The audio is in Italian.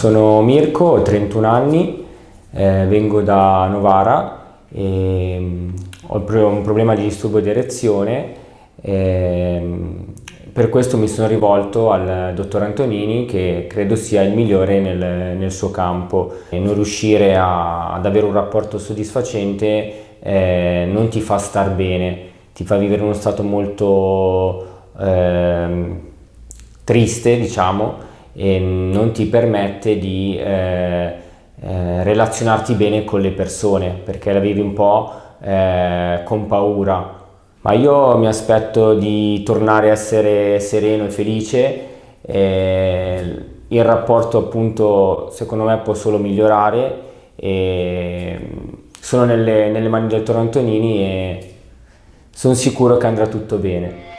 Sono Mirko, ho 31 anni, eh, vengo da Novara mm, ho un problema di disturbo di erezione e per questo mi sono rivolto al dottor Antonini che credo sia il migliore nel, nel suo campo. E non riuscire a, ad avere un rapporto soddisfacente eh, non ti fa star bene, ti fa vivere uno stato molto eh, triste diciamo e non ti permette di eh, eh, relazionarti bene con le persone perché la vivi un po' eh, con paura. Ma io mi aspetto di tornare a essere sereno e felice il rapporto appunto secondo me può solo migliorare sono nelle, nelle mani del dottor Antonini e sono sicuro che andrà tutto bene